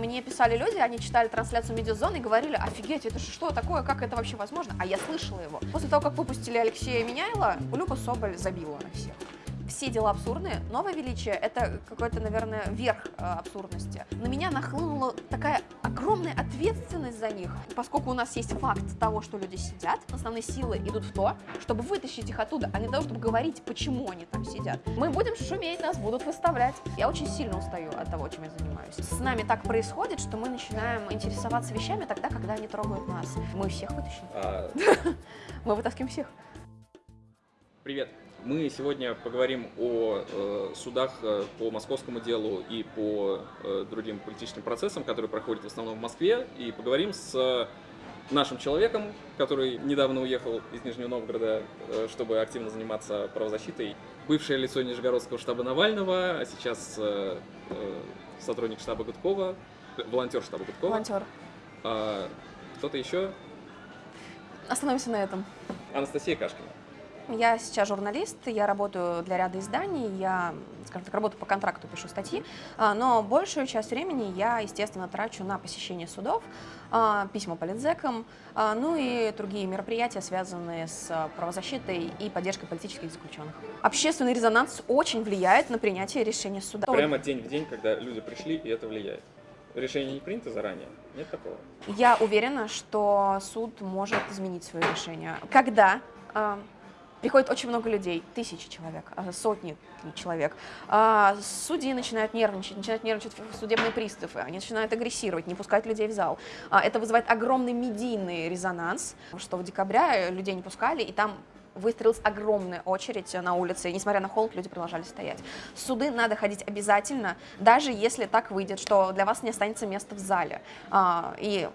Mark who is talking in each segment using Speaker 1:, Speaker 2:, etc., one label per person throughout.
Speaker 1: мне писали люди, они читали трансляцию медиазоны и говорили, офигеть, это что такое, как это вообще возможно? А я слышала его. После того, как выпустили Алексея Меняйла, Люба Соболь забила на всех все дела абсурдные. Новое величие — это какой-то, наверное, верх э, абсурдности. На меня нахлынула такая огромная ответственность за них, поскольку у нас есть факт того, что люди сидят. Основные силы идут в то, чтобы вытащить их оттуда, а не того, чтобы говорить, почему они там сидят. Мы будем шуметь, нас будут выставлять. Я очень сильно устаю от того, чем я занимаюсь. С нами так происходит, что мы начинаем интересоваться вещами тогда, когда они трогают нас. Мы всех вытащим.
Speaker 2: А,
Speaker 1: Мы вытаскиваем всех.
Speaker 2: Привет. Мы сегодня поговорим о э, судах э, по московскому делу и по э, другим политическим процессам, которые проходят в основном в Москве, и поговорим с нашим человеком, который недавно уехал из Нижнего Новгорода, чтобы активно заниматься правозащитой. Бывшее лицо Нижегородского штаба Навального, а сейчас сотрудник штаба Гудкова, волонтер штаба Гудкова.
Speaker 1: Волонтер.
Speaker 2: А, Кто-то еще?
Speaker 1: Остановимся на этом.
Speaker 2: Анастасия Кашкина.
Speaker 1: Я сейчас журналист, я работаю для ряда изданий, я, скажем так, работаю по контракту, пишу статьи, а, но большую часть времени я, естественно, трачу на посещение судов, а, письма политзекам, а, ну и другие мероприятия, связанные с правозащитой и поддержкой политических заключенных. Общественный резонанс очень влияет на принятие решения суда.
Speaker 2: Прямо день в день, когда люди пришли, и это влияет. Решение не принято заранее? Нет такого?
Speaker 1: Я уверена, что суд может изменить свое решение. Когда приходит очень много людей, тысячи человек, а, сотни человек, а, судьи начинают нервничать, начинают нервничать судебные приставы, они начинают агрессировать, не пускать людей в зал. А, Это вызывает огромный медийный резонанс, что в декабре людей не пускали, и там выстроилась огромная очередь на улице, и несмотря на холод, люди продолжали стоять. Суды надо ходить обязательно, даже если так выйдет, что для вас не останется места в зале. И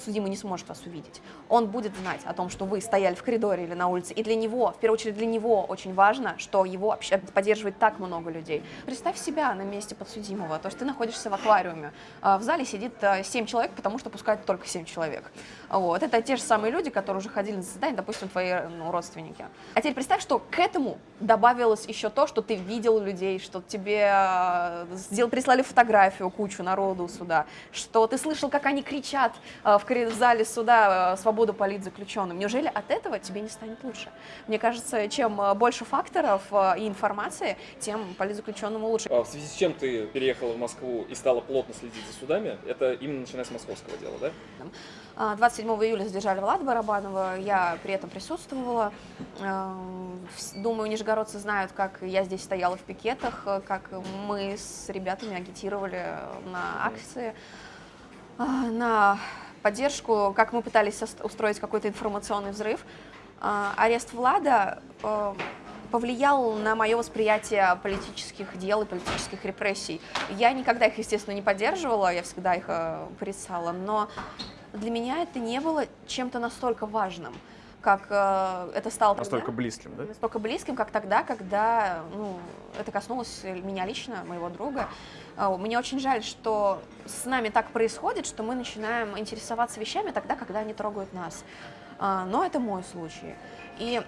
Speaker 1: судимый не сможет вас увидеть. Он будет знать о том, что вы стояли в коридоре или на улице, и для него, в первую очередь для него очень важно, что его поддерживает так много людей. Представь себя на месте подсудимого, то есть ты находишься в аквариуме, а в зале сидит 7 человек, потому что пускают только 7 человек. Вот. Это те же самые люди, которые уже ходили на заседание, допустим, твои ну, родственники. А теперь представь, что к этому добавилось еще то, что ты видел людей, что тебе э, сделал, прислали фотографию кучу народу сюда, что ты слышал, как они кричат э, в, в зале суда э, «Свободу политзаключенным». Неужели от этого тебе не станет лучше? Мне кажется, чем э, больше факторов э, и информации, тем политзаключенному лучше.
Speaker 2: А в связи с чем ты переехала в Москву и стала плотно следить за судами, это именно начиная с московского дела, да?
Speaker 1: А, 27 июля задержали Влада Барабанова, я при этом присутствовала. Думаю, нижегородцы знают, как я здесь стояла в пикетах, как мы с ребятами агитировали на акции, а, на поддержку, как мы пытались устроить какой-то информационный взрыв. А, Арест Влада э, повлиял на мое восприятие политических дел и политических репрессий. Я никогда их, естественно, не поддерживала, я всегда их э, порицала, но для меня это не было чем-то настолько важным, как э, это стало тогда.
Speaker 3: Настолько близким, да?
Speaker 1: Настолько близким, как тогда, когда ну, это коснулось меня лично, моего друга. А, Мне очень жаль, что с нами так происходит, что мы начинаем интересоваться вещами тогда, когда они трогают нас. А, Но это мой случай. И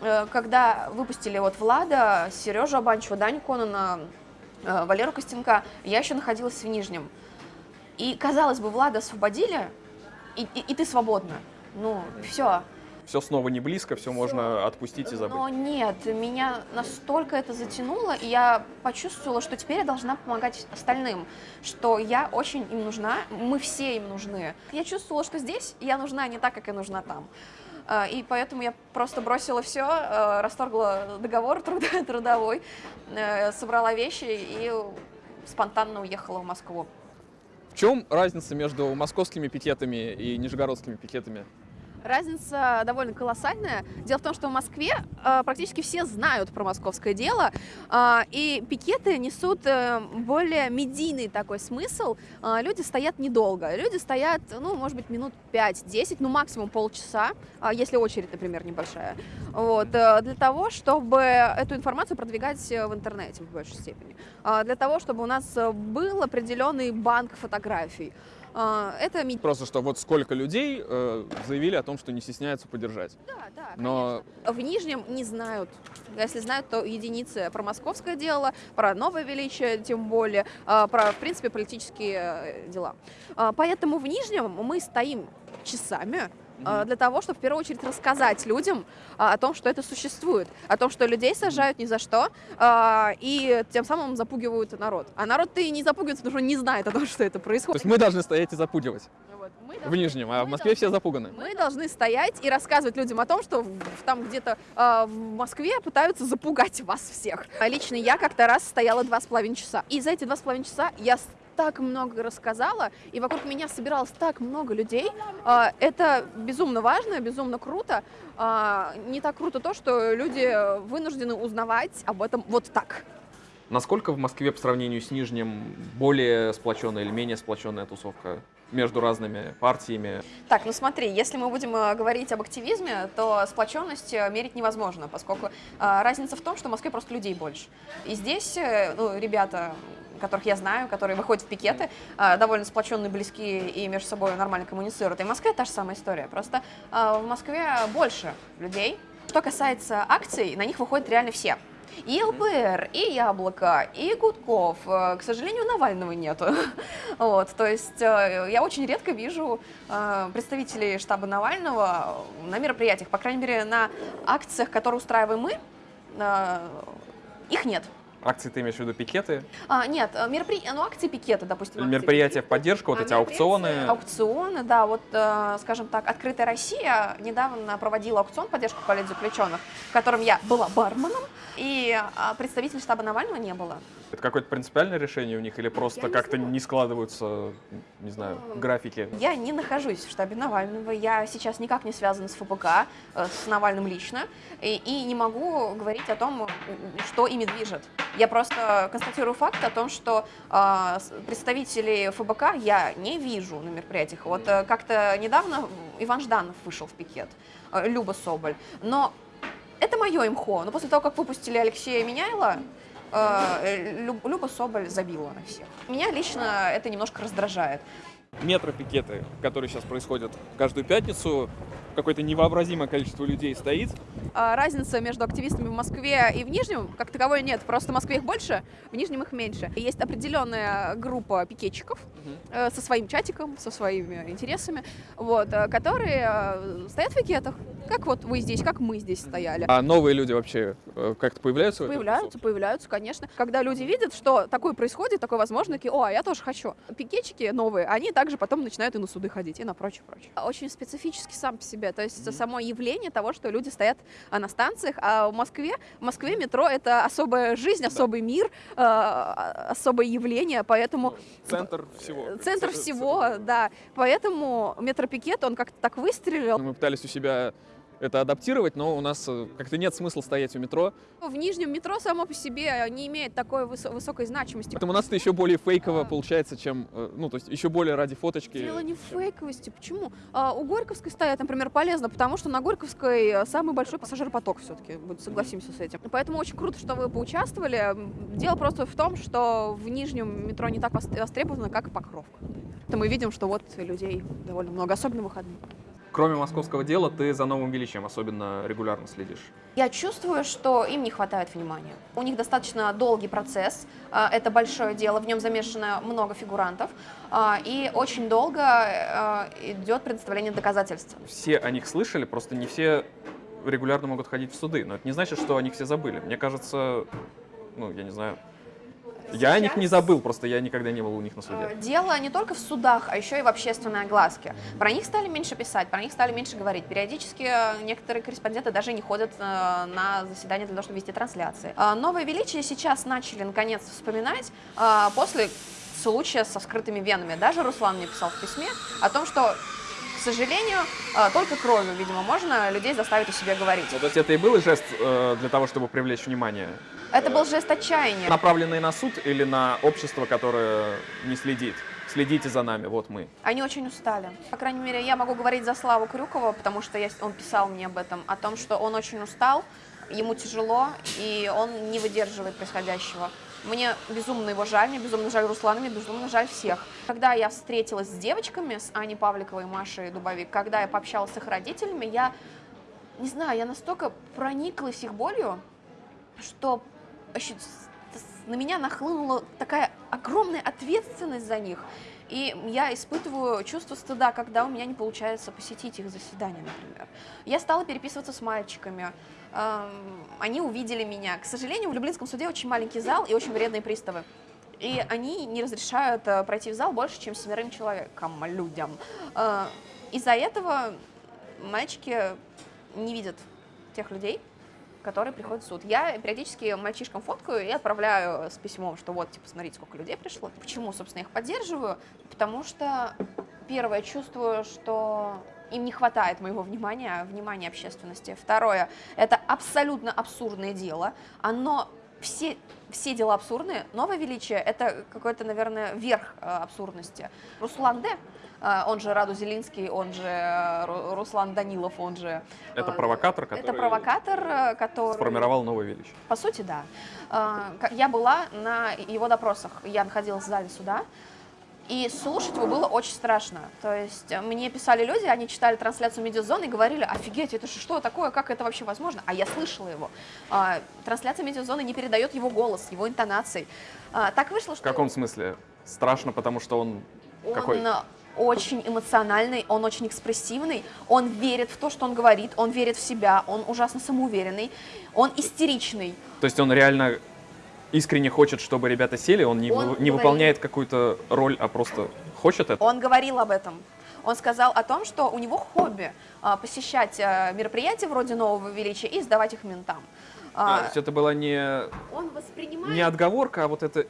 Speaker 1: э, когда выпустили вот Влада, Сережу Абанчева, Даню Конона, э, Валеру Костенка, я еще находилась в Нижнем. И, казалось бы, Влада освободили, и, и- и ты свободна. Ну, все.
Speaker 3: Все снова не близко, все можно отпустить и забыть.
Speaker 1: Но нет, меня настолько это затянуло, и я почувствовала, что теперь я должна помогать остальным, что я очень им нужна, мы все им нужны. Я чувствовала, что здесь я нужна не так, как я нужна там. А, И поэтому я просто бросила все, расторгла договор труда- трудовой, э, собрала вещи и спонтанно уехала в Москву.
Speaker 3: В чем разница между московскими пикетами и нижегородскими пикетами?
Speaker 1: Разница довольно колоссальная. Дело в том, что в Москве э, практически все знают про московское дело, э, и пикеты несут э, более медийный такой смысл. Люди стоят недолго. Люди стоят, ну, может быть, минут 5-10, ну, максимум полчаса, э, если очередь, например, небольшая. Вот, для того, чтобы эту информацию продвигать в интернете в большей степени. Э, для того, чтобы у нас был определенный банк фотографий. А, Это
Speaker 3: Просто что вот сколько людей э, заявили о том, что не стесняются поддержать.
Speaker 1: Да, да,
Speaker 3: Но
Speaker 1: В Нижнем не знают. Если знают, то единицы про московское дело, про новое величие, тем более, а, про, в принципе, политические э, дела. А, Поэтому в Нижнем мы стоим часами для того, чтобы в первую очередь рассказать людям а, о том, что это существует, о том, что людей сажают ни за что, а, и тем самым запугивают народ. А народ-то и не запугивается, потому что не знает о том, что это
Speaker 3: то
Speaker 1: происходит.
Speaker 3: есть мы должны стоять и запугивать.
Speaker 1: Мы
Speaker 3: в
Speaker 1: должны-
Speaker 3: Нижнем, а в Москве все
Speaker 1: должны-
Speaker 3: запуганы.
Speaker 1: мы должны стоять и рассказывать людям о том, что в- там где-то э, в Москве пытаются запугать вас всех. А Лично я как-то раз стояла два с половиной часа. И за эти два с половиной часа я так много рассказала, и вокруг меня собиралось так много людей. А, Это безумно важно, безумно круто. А, Не так круто то, что люди вынуждены узнавать об этом вот так.
Speaker 2: Насколько в Москве по сравнению с Нижним более сплоченная или менее сплоченная тусовка между разными партиями?
Speaker 1: Так, ну смотри, если мы будем э, говорить об активизме, то сплоченность э, мерить невозможно, поскольку э, разница в том, что в Москве просто людей больше. И здесь ну, ребята, которых я знаю, которые выходят в пикеты, э, довольно сплоченные, близкие и между собой нормально коммуницируют. И в Москве та же самая история. Просто э, в Москве больше людей. Что касается акций, на них выходят реально все. И ЛПР, и Яблоко, и Гудков. Э, К сожалению, Навального нету. Вот, то есть я очень редко вижу представителей штаба Навального на мероприятиях, по крайней мере, на акциях, которые устраиваем мы, их нет.
Speaker 2: Акции ты имеешь в виду пикеты?
Speaker 1: А, нет, э, меропри... ну, акции пикета, допустим. акции
Speaker 2: Мероприятия в поддержку, вот
Speaker 1: а
Speaker 2: эти аукционы?
Speaker 1: Аукционы, да. Вот, э, скажем так, «Открытая Россия» недавно проводила аукцион поддержку политзаключенных, в котором я была барменом, и а, представителей штаба Навального не было.
Speaker 2: Это какое-то принципиальное решение у них или просто как-то не складываются, не знаю, графики?
Speaker 1: Я не нахожусь в штабе Навального, я сейчас никак не связана с ФБК, э, с Навальным лично, и, и не могу говорить о том, что ими движет. Я просто констатирую факт о том, что э, представителей ФБК я не вижу на мероприятиях. Вот э, как-то недавно Иван Жданов вышел в пикет, э, Люба Соболь, но это мое имхо. Но после того, как выпустили Алексея Меняйла, э, Лю- Люба Соболь забила на всех. Меня лично это немножко раздражает.
Speaker 3: Метропикеты, которые сейчас происходят каждую пятницу, какое-то невообразимое количество людей стоит.
Speaker 1: А, разница между активистами в Москве и в Нижнем как таковой нет. Просто в Москве их больше, в Нижнем их меньше. Есть определенная группа пикетчиков э, со своим чатиком, со своими интересами, вот, э, которые э, стоят в пикетах, как вот вы здесь, как мы здесь стояли.
Speaker 3: А новые люди вообще как-то появляются?
Speaker 1: Появляются, появляются, конечно. Когда люди видят, что такое происходит, такое возможно, такие, о, а я тоже хочу. Пикетчики новые, они также потом начинают и на суды ходить, и на прочее, прочее. Очень специфически сам по себе, то есть само явление того, что люди стоят а, на станциях, а в Москве, в Москве метро это особая жизнь, особый мир, э, особое явление, поэтому
Speaker 3: Центр всего.
Speaker 1: э, центр всего, да, поэтому метропикет, он как-то так выстрелил.
Speaker 3: Мы пытались у себя это адаптировать, но у нас э, как-то нет смысла стоять у метро.
Speaker 1: В Нижнем метро само по себе не имеет такой высо- высокой значимости.
Speaker 3: Поэтому у нас это еще более фейково получается, чем, э, ну, то есть еще более ради фоточки.
Speaker 1: Дело не в
Speaker 3: чем-
Speaker 1: фейковости. Почему? А, у Горьковской стоять, например, полезно, потому что на Горьковской э, самый большой пассажиропоток все-таки, согласимся с этим. Поэтому очень круто, что вы поучаствовали. Дело просто в том, что в Нижнем метро не так вос- востребовано, как Покровка. Это мы видим, что вот людей довольно много, особенно в выходные.
Speaker 2: Кроме московского дела, ты за новым величием особенно регулярно следишь.
Speaker 1: Я чувствую, что им не хватает внимания. У них достаточно долгий процесс, а, это большое дело, в нем замешано много фигурантов, а, и очень долго а, идет предоставление доказательств.
Speaker 2: Все о них слышали, просто не все регулярно могут ходить в суды. Но это не значит, что о них все забыли. Мне кажется, ну, я не знаю. Я о них не забыл, просто я никогда не был у них на
Speaker 1: Э,
Speaker 2: суде.
Speaker 1: Дело не только в судах, а еще и в общественной огласке. Про них стали меньше писать, про них стали меньше говорить. Периодически э, некоторые корреспонденты даже не ходят э, на заседания для того, чтобы вести трансляции. А Новое величие сейчас начали наконец вспоминать а, после случая со вскрытыми венами. Даже Руслан мне писал в письме о том, что, к сожалению, э, только кровью, видимо, можно людей заставить о себе говорить.
Speaker 2: Ну, то есть это и был жест э, для того, чтобы привлечь внимание,
Speaker 1: Это был жест отчаяния.
Speaker 2: направленный на суд или на общество, которое не следит? Следите за нами, вот мы.
Speaker 1: Они очень устали. По крайней мере, я могу говорить за Славу Крюкова, потому что я, он писал мне об этом, о том, что он очень устал, ему тяжело, и он не выдерживает происходящего. Мне безумно его жаль, мне безумно жаль Руслана, мне безумно жаль всех. Когда я встретилась с девочками, с Аней Павликовой и Машей Дубовик, когда я пообщалась с их родителями, я, не знаю, я настолько прониклась их болью, что ощу- на меня нахлынула такая огромная ответственность за них. И я испытываю чувство стыда, когда у меня не получается посетить их заседания, например. Я стала переписываться с мальчиками. Они увидели меня. К сожалению, в Люблинском суде очень маленький зал и очень вредные приставы. И они не разрешают э, пройти в зал больше, чем семерым человекам, людям. Э, Из-за этого мальчики не видят тех людей, которые приходят в суд. Я периодически мальчишкам фоткаю и отправляю с письмом, что вот, типа, смотрите, сколько людей пришло. Почему, собственно, их поддерживаю? Потому что, первое, чувствую, что им не хватает моего внимания, внимания общественности. Второе, это абсолютно абсурдное дело. Оно все, все дела абсурдные. Новое величие – это какой-то, наверное, верх э, абсурдности. Руслан Д., он же Раду Зелинский, он же э, Ру- Руслан Данилов, он же…
Speaker 3: Это
Speaker 1: э,
Speaker 3: провокатор, который
Speaker 1: Это провокатор, э, который…
Speaker 3: сформировал новое величие.
Speaker 1: По сути, да. А, Я была на его допросах, я находилась в зале суда, и слушать его было очень страшно. То есть мне писали люди, они читали трансляцию Медиазоны и говорили, офигеть, это же что такое, как это вообще возможно? А я слышала его. А, Трансляция Медиазоны не передает его голос, его интонаций. А, Так вышло,
Speaker 3: В
Speaker 1: что
Speaker 3: каком смысле? Страшно, потому что он какой?
Speaker 1: он э, очень эмоциональный, он очень экспрессивный, он верит в то, что он говорит, он верит в себя, он ужасно самоуверенный, он истеричный.
Speaker 3: То есть он реально искренне хочет, чтобы ребята сели, он не,
Speaker 1: Он
Speaker 3: вы- не
Speaker 1: говорит-
Speaker 3: выполняет какую-то роль, а просто хочет это?
Speaker 1: Он говорил об этом. Он сказал о том, что у него хобби а, посещать а, мероприятия вроде Нового Величия и сдавать их ментам.
Speaker 3: А, то есть это была не,
Speaker 1: он воспринимает...
Speaker 3: не отговорка, а вот это...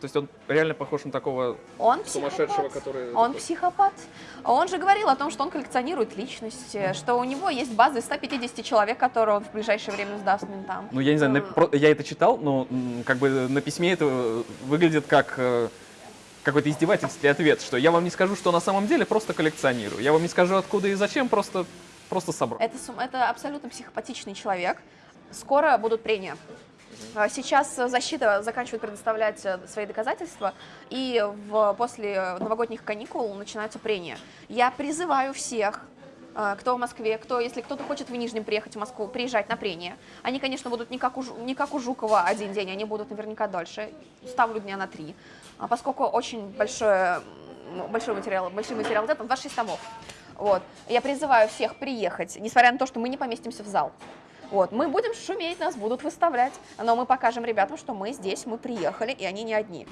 Speaker 3: То есть он реально похож на такого...
Speaker 1: Он
Speaker 2: Сумасшедшего,
Speaker 1: психопат.
Speaker 2: который...
Speaker 1: Он психопат. Он же говорил о том, что он коллекционирует личности, что у него есть база из 150 человек, которые он в ближайшее время сдаст ментам.
Speaker 3: Ну, я не знаю, про- я это читал, но как бы на письме это э, выглядит как какой-то издевательский ответ, что я вам не скажу, что на самом деле просто коллекционирую. Я вам не скажу, откуда и зачем, просто, просто собрал.
Speaker 1: Это, это абсолютно психопатичный человек. Скоро будут прения. А, Сейчас э, защита заканчивает предоставлять э, свои доказательства, и в, после новогодних каникул начинаются прения. Я призываю всех, э, кто в Москве, кто, если кто-то хочет в Нижнем приехать в Москву, приезжать на прения. Они, конечно, будут не как у, не как у Жукова один день, они будут наверняка дольше. Ставлю дня на три. А Поскольку очень большое, м, большой материал, большой материал, да, там 26 томов. Вот. Я призываю всех приехать, несмотря на то, что мы не поместимся в зал. Вот. Мы будем шуметь, нас будут выставлять, но мы покажем ребятам, что мы здесь, мы приехали, и они не одни.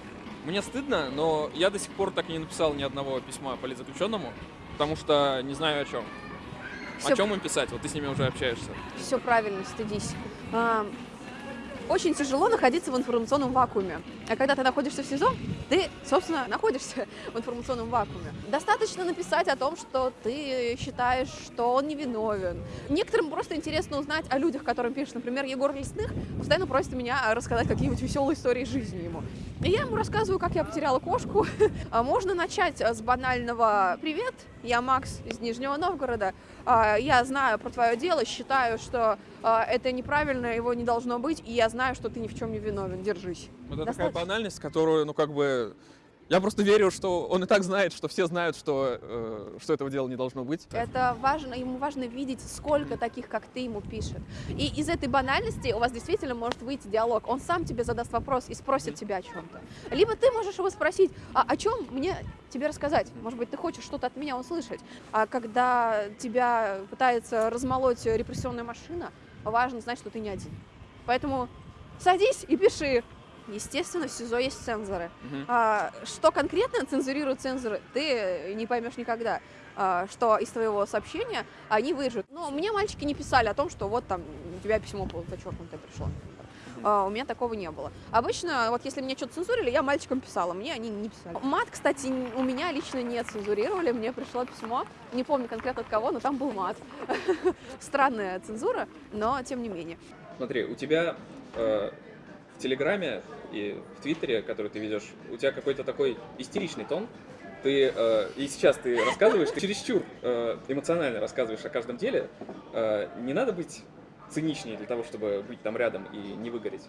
Speaker 3: Мне стыдно, но я до сих пор так и не написал ни одного письма политзаключенному, потому что не знаю о чем.
Speaker 1: Всё-
Speaker 3: О чем им писать? Вот ты с ними уже общаешься.
Speaker 1: Все правильно, стыдись. Очень тяжело находиться в информационном вакууме. А когда ты находишься в СИЗО, ты, собственно, находишься в информационном вакууме. Достаточно написать о том, что ты считаешь, что он невиновен. Некоторым просто интересно узнать о людях, которым пишешь. Например, Егор Лесных постоянно просит меня рассказать какие-нибудь веселые истории жизни ему. И я ему рассказываю, как я потеряла кошку. А Можно начать с банального «Привет, я Макс из Нижнего Новгорода. А, Я знаю про твое дело, считаю, что а, это неправильно, его не должно быть, и я знаю, что ты ни в чем не виновен. Держись».
Speaker 3: Это такая
Speaker 1: Достаточно.
Speaker 3: банальность, которую, ну, как бы... Я просто верю, что он и так знает, что все знают, что, э, что этого дела не должно быть.
Speaker 1: Это важно, ему важно видеть, сколько таких, как ты, ему пишет. И из этой банальности у вас действительно может выйти диалог. Он сам тебе задаст вопрос и спросит тебя о чем-то. Либо ты можешь его спросить, а о чем мне тебе рассказать? Может быть, ты хочешь что-то от меня услышать. А когда тебя пытается размолоть репрессионная машина, важно знать, что ты не один. Поэтому садись и пиши. Естественно, в СИЗО есть цензоры.
Speaker 3: Мгм.
Speaker 1: А, что конкретно цензурируют цензоры, ты не поймешь никогда. А, что из твоего сообщения они вырежут. Но мне мальчики не писали о том, что вот там у тебя письмо было зачеркнутое пришло. например. А, у меня такого не было. Обычно, вот если мне что-то цензурили, я мальчикам писала, мне они не писали. Мат, кстати, у меня лично не цензурировали, мне пришло письмо, не помню конкретно от кого, но там был мат. Странная цензура, но тем не менее.
Speaker 2: Смотри, у тебя э, в Телеграме и в Твиттере, который ты ведешь, у тебя какой-то такой истеричный тон. Ты э, и сейчас ты рассказываешь, ты чересчур э, эмоционально рассказываешь о каждом деле. Э, не надо быть циничнее для того, чтобы быть там рядом и не выгореть.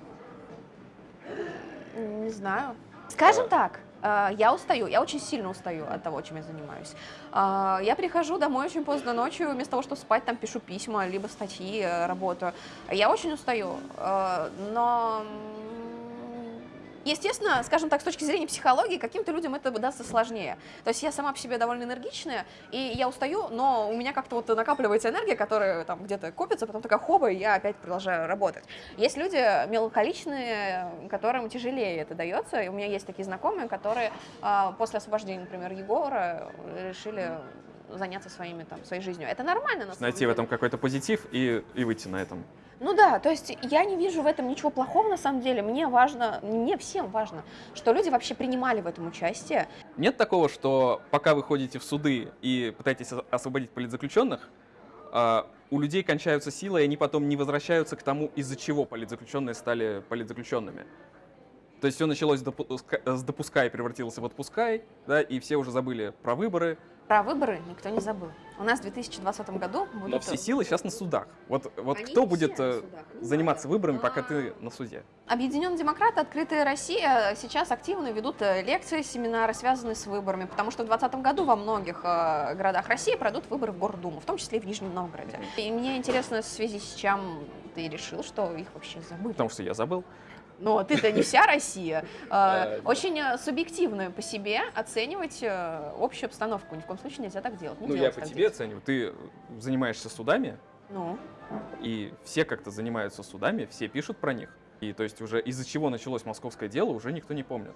Speaker 1: Не знаю. Скажем
Speaker 2: А.
Speaker 1: так, я устаю, я очень сильно устаю от того, чем я занимаюсь. А, Я прихожу домой очень поздно ночью, вместо того, чтобы спать, там пишу письма, либо статьи, э, работаю. Я очень устаю, э, но... Естественно, скажем так, с точки зрения психологии, каким-то людям это дастся сложнее. То есть я сама по себе довольно энергичная, и я устаю, но у меня как-то вот накапливается энергия, которая там где-то копится, потом такая хоба, и я опять продолжаю работать. Есть люди меланхоличные, которым тяжелее это дается. И у меня есть такие знакомые, которые а, после освобождения, например, Егора решили заняться своими, там, своей жизнью. Это нормально, на самом
Speaker 3: Найти в
Speaker 1: деле.
Speaker 3: этом какой-то позитив и, и выйти на этом.
Speaker 1: Ну да, то есть я не вижу в этом ничего плохого на самом деле. Мне важно, мне всем важно, что люди вообще принимали в этом участие.
Speaker 3: Нет такого, что пока вы ходите в суды и пытаетесь ос- освободить политзаключенных, а, у людей кончаются силы, и они потом не возвращаются к тому, из-за чего политзаключенные стали политзаключенными. То есть все началось с допуска- с допускай и превратилось в отпускай, да, и все уже забыли про выборы,
Speaker 1: Про выборы никто не забыл. У нас в 2020 году будут...
Speaker 3: но все силы сейчас на судах. Вот, вот
Speaker 1: Они
Speaker 3: кто будет э,
Speaker 1: судах,
Speaker 3: заниматься выборами, пока
Speaker 1: А.
Speaker 3: ты на суде?
Speaker 1: Объединенные демократы, Открытая Россия сейчас активно ведут э, лекции, семинары, связанные с выборами, потому что в 2020 году во многих э, городах России пройдут выборы в Гордуму, в том числе и в Нижнем Новгороде. И мне интересно, в связи с чем ты решил, что их вообще забыли.
Speaker 3: Потому что я забыл.
Speaker 1: Но ты-то не вся Россия. Э, Очень э, субъективно по себе оценивать э, общую обстановку. Ни в коем случае нельзя так делать. Не
Speaker 3: Ну, я по тебе
Speaker 1: делать.
Speaker 3: оцениваю. Ты занимаешься судами,
Speaker 1: Ну,
Speaker 3: и все как-то занимаются судами, все пишут про них. И то есть уже из-за чего началось московское дело, уже никто не помнит.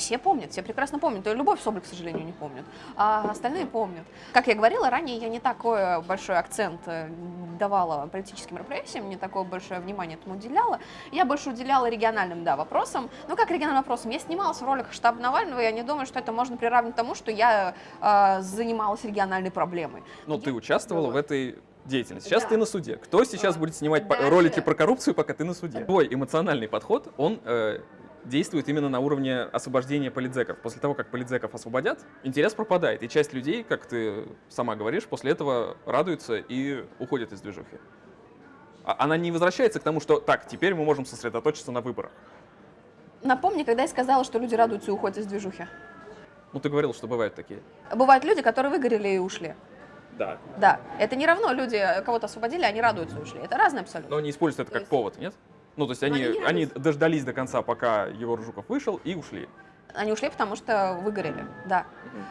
Speaker 1: Все помнят, все прекрасно помнят. И Любовь Соболь, к сожалению, не помнит. А остальные помнят. Как я говорила, ранее я не такой большой акцент э, давала политическим репрессиям, не такое большое внимание этому уделяла. Я больше уделяла региональным, да, вопросам. Ну, как региональным вопросам? Я снималась в роликах штаба Навального, и я не думаю, что это можно приравнять тому, что я э, занималась региональной проблемой.
Speaker 3: Но ты участвовала в этой деятельности. Сейчас
Speaker 1: Да.
Speaker 3: ты на суде. Кто сейчас
Speaker 1: А,
Speaker 3: будет снимать
Speaker 1: даже-
Speaker 3: ролики про коррупцию, пока ты на суде? Твой эмоциональный подход, он э, действует именно на уровне освобождения политзеков. После того, как политзеков освободят, интерес пропадает. И часть людей, как ты сама говоришь, после этого радуется и уходит из движухи. А- Она не возвращается к тому, что так, теперь мы можем сосредоточиться на выборах.
Speaker 1: Напомни, когда я сказала, что люди радуются и уходят из движухи.
Speaker 3: Ну, ты говорил, что бывают такие.
Speaker 1: Бывают люди, которые выгорели и ушли.
Speaker 2: Да.
Speaker 1: Да, это не равно люди кого-то освободили, они радуются и ушли. Это разное абсолютно.
Speaker 3: Но они используют это
Speaker 1: То
Speaker 3: как
Speaker 1: есть-
Speaker 3: повод, нет? Ну, то есть они,
Speaker 1: они
Speaker 3: дождались до конца, пока Егор Жуков вышел, и ушли.
Speaker 1: Они ушли, потому что выгорели, да.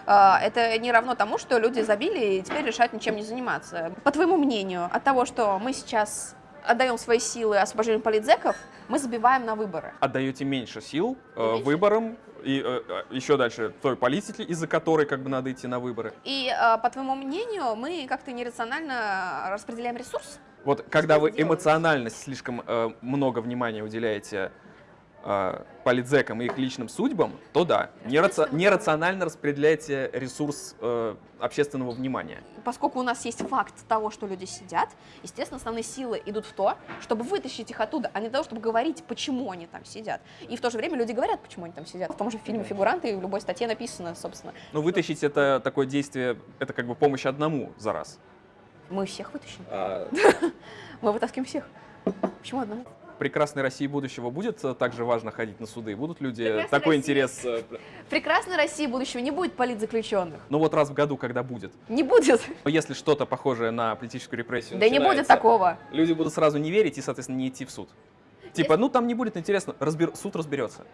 Speaker 1: А, Это не равно тому, что люди забили и теперь решают ничем не заниматься. По твоему мнению, от того, что мы сейчас отдаем свои силы освобождению политзеков, мы забиваем на выборы.
Speaker 3: отдаете меньше сил э,
Speaker 1: Меньше?
Speaker 3: выборам и э, э, еще дальше той политике, из-за которой как бы надо идти на выборы.
Speaker 1: И, а, по твоему мнению, мы как-то нерационально распределяем ресурс?
Speaker 3: Вот когда
Speaker 1: Что
Speaker 3: вы
Speaker 1: делаете?
Speaker 3: эмоционально слишком э, много внимания уделяете э, политзекам и их личным судьбам, то да, нераци- нерационально распределяете ресурс э, общественного внимания.
Speaker 1: Поскольку у нас есть факт того, что люди сидят, естественно, основные силы идут в то, чтобы вытащить их оттуда, а не для того, чтобы говорить, почему они там сидят. И в то же время люди говорят, почему они там сидят. В том же фильме «Фигуранты» и в любой статье написано, собственно.
Speaker 3: Но вытащить это такое действие, это как бы помощь одному за раз.
Speaker 1: Мы всех вытащим.
Speaker 2: А,
Speaker 1: Мы вытаскиваем всех. Почему одному?
Speaker 3: Прекрасной России будущего будет э, также важно ходить на суды? Будут люди
Speaker 1: Прекрасной
Speaker 3: такой
Speaker 1: России.
Speaker 3: интерес?
Speaker 2: э,
Speaker 1: прекрасной России будущего не будет политзаключенных.
Speaker 3: Ну вот раз в году, когда будет.
Speaker 1: Не будет.
Speaker 3: Но Если что-то похожее на политическую репрессию
Speaker 1: Да не будет такого.
Speaker 3: люди будут сразу не верить и, соответственно, не идти в суд. Типа, ну там не будет интересно, разбер- суд разберется.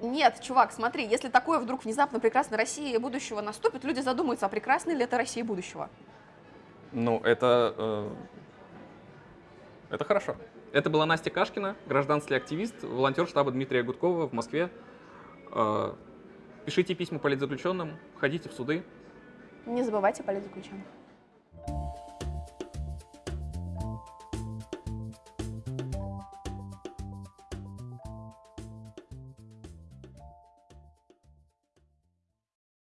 Speaker 1: Нет, чувак, смотри, если такое вдруг внезапно прекрасной России будущего наступит, люди задумаются, а прекрасной ли это Россия будущего?
Speaker 3: Ну, это... э, это хорошо. Это была Настя Кашкина, гражданский активист, волонтер штаба Дмитрия Гудкова в Москве. Э, Пишите письма политзаключенным, ходите в суды.
Speaker 1: Не забывайте политзаключенных.